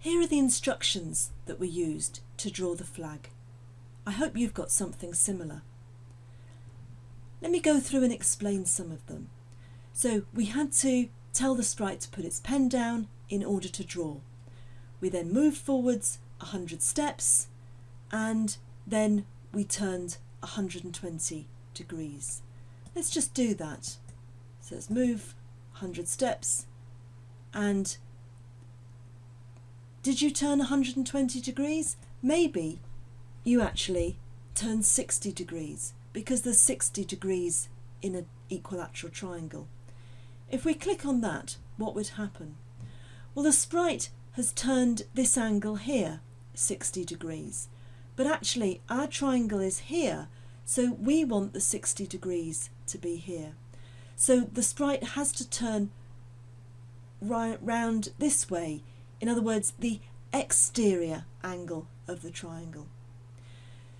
Here are the instructions that were used to draw the flag. I hope you've got something similar. Let me go through and explain some of them. So we had to tell the sprite to put its pen down in order to draw. We then moved forwards 100 steps and then we turned 120 degrees. Let's just do that. So let's move 100 steps and did you turn 120 degrees? Maybe you actually turned 60 degrees because there's 60 degrees in an equilateral triangle. If we click on that, what would happen? Well, the sprite has turned this angle here 60 degrees, but actually our triangle is here, so we want the 60 degrees to be here. So the sprite has to turn right round this way, in other words, the exterior angle of the triangle.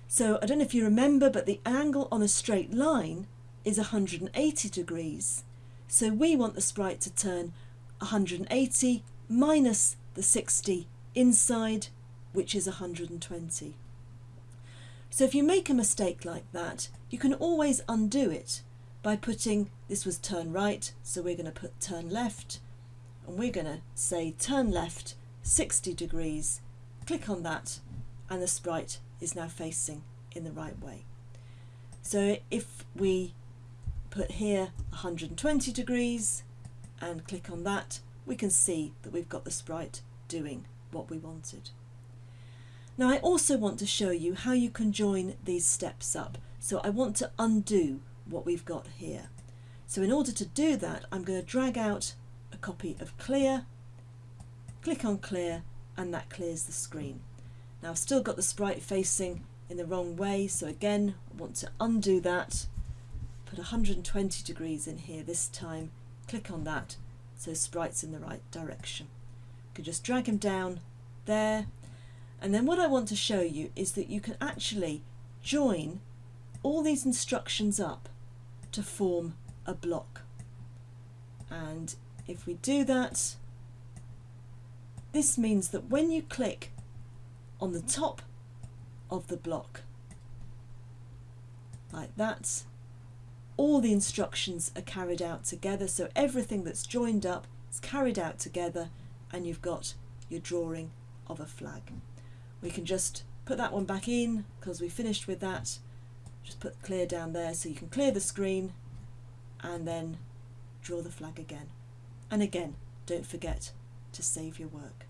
So I don't know if you remember, but the angle on a straight line is 180 degrees. So we want the sprite to turn 180 minus the 60 inside, which is 120. So if you make a mistake like that, you can always undo it by putting, this was turn right, so we're going to put turn left, and we're going to say turn left 60 degrees, click on that, and the sprite is now facing in the right way. So if we put here 120 degrees and click on that, we can see that we've got the sprite doing what we wanted. Now I also want to show you how you can join these steps up. So I want to undo what we've got here. So in order to do that, I'm going to drag out a copy of clear, click on clear, and that clears the screen. Now I've still got the sprite facing in the wrong way, so again, I want to undo that, put 120 degrees in here this time, click on that, so sprite's in the right direction. You can just drag him down there, and then what I want to show you is that you can actually join all these instructions up to form a block. And if we do that, this means that when you click on the top of the block like that all the instructions are carried out together. So everything that's joined up is carried out together and you've got your drawing of a flag. We can just put that one back in because we finished with that. Just put clear down there so you can clear the screen and then draw the flag again and again don't forget to save your work